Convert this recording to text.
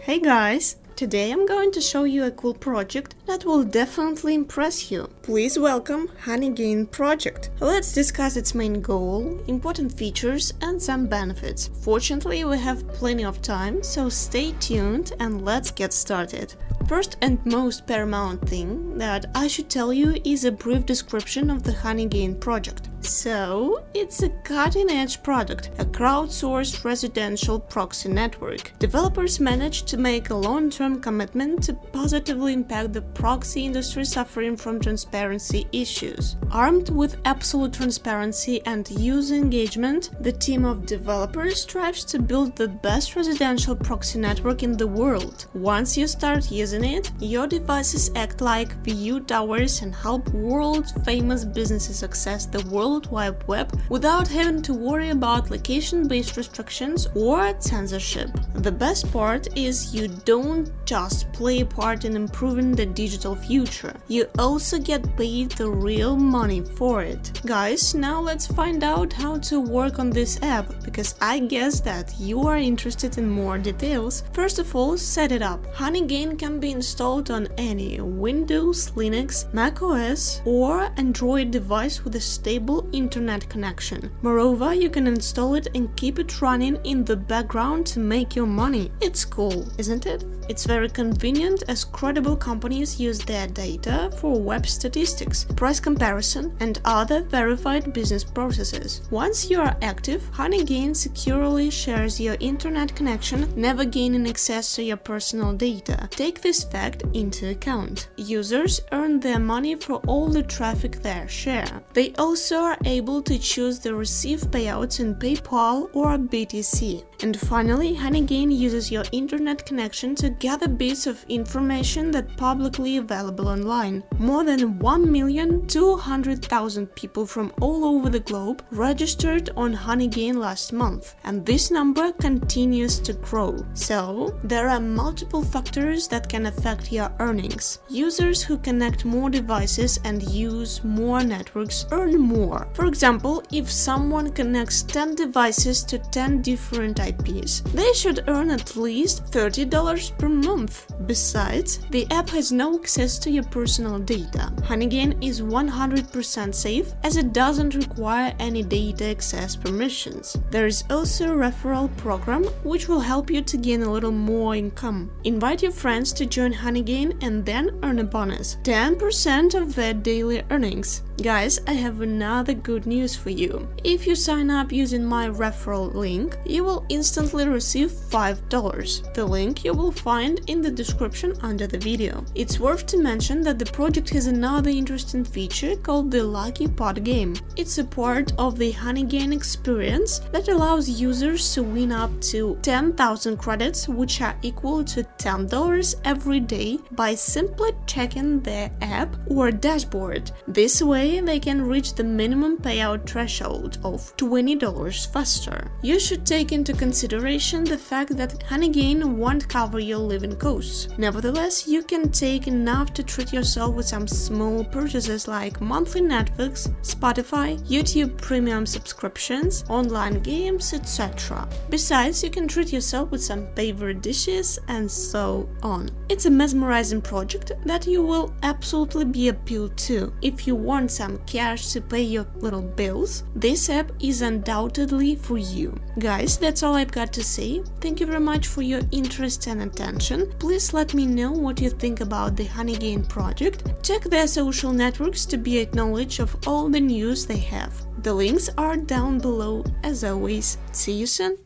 Hey guys! Today I'm going to show you a cool project that will definitely impress you. Please welcome Honeygain project. Let's discuss its main goal, important features and some benefits. Fortunately we have plenty of time, so stay tuned and let's get started. First and most paramount thing that I should tell you is a brief description of the Honeygain project. So, it's a cutting-edge product, a crowdsourced residential proxy network. Developers managed to make a long-term commitment to positively impact the proxy industry suffering from transparency issues. Armed with absolute transparency and user engagement, the team of developers strives to build the best residential proxy network in the world. Once you start using it, your devices act like view towers and help world-famous businesses access the world World Wide Web without having to worry about location-based restrictions or censorship. The best part is you don't just play a part in improving the digital future, you also get paid the real money for it. Guys, now let's find out how to work on this app, because I guess that you are interested in more details. First of all, set it up. Honeygain can be installed on any Windows, Linux, macOS or Android device with a stable internet connection. Moreover, you can install it and keep it running in the background to make your money. It's cool, isn't it? It's very convenient as credible companies use their data for web statistics, price comparison and other verified business processes. Once you are active, Honeygain securely shares your internet connection, never gaining access to your personal data. Take this fact into account. Users earn their money for all the traffic they share. They also are able to choose the receive payouts in PayPal or BTC. And finally, Honeygain uses your internet connection to gather bits of information that publicly available online. More than 1,200,000 people from all over the globe registered on Honeygain last month, and this number continues to grow. So, there are multiple factors that can affect your earnings. Users who connect more devices and use more networks earn more For example, if someone connects 10 devices to 10 different IPs, they should earn at least $30 per month. Besides, the app has no access to your personal data. Honeygain is 100% safe as it doesn't require any data access permissions. There is also a referral program which will help you to gain a little more income. Invite your friends to join Honeygain and then earn a bonus, 10% of their daily earnings. Guys, I have another good news for you. If you sign up using my referral link, you will instantly receive $5. The link you will find in the description under the video. It's worth to mention that the project has another interesting feature called the Lucky Pot game. It's a part of the Honeygain experience that allows users to win up to 10,000 credits, which are equal to $10 every day by simply checking their app or dashboard. This way they can reach the minimum payout threshold of $20 faster. You should take into consideration the fact that Honeygain won't cover your living costs. Nevertheless, you can take enough to treat yourself with some small purchases like monthly Netflix, Spotify, YouTube premium subscriptions, online games, etc. Besides, you can treat yourself with some favorite dishes and so on. It's a mesmerizing project that you will absolutely be appealed to. If you want some cash to pay your little bills, this app is undoubtedly for you. Guys, that's all I've got to say. Thank you very much for your interest and attention. Please let me know what you think about the Honeygain project. Check their social networks to be acknowledged of all the news they have. The links are down below as always. See you soon!